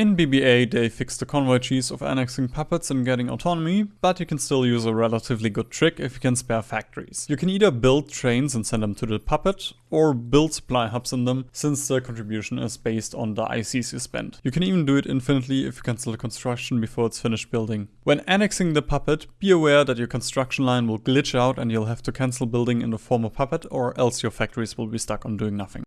In BBA, they fixed the convoy cheese of annexing puppets and getting autonomy, but you can still use a relatively good trick if you can spare factories. You can either build trains and send them to the puppet, or build supply hubs in them, since the contribution is based on the ICs you spend. You can even do it infinitely if you cancel the construction before it's finished building. When annexing the puppet, be aware that your construction line will glitch out and you'll have to cancel building in the former puppet, or else your factories will be stuck on doing nothing.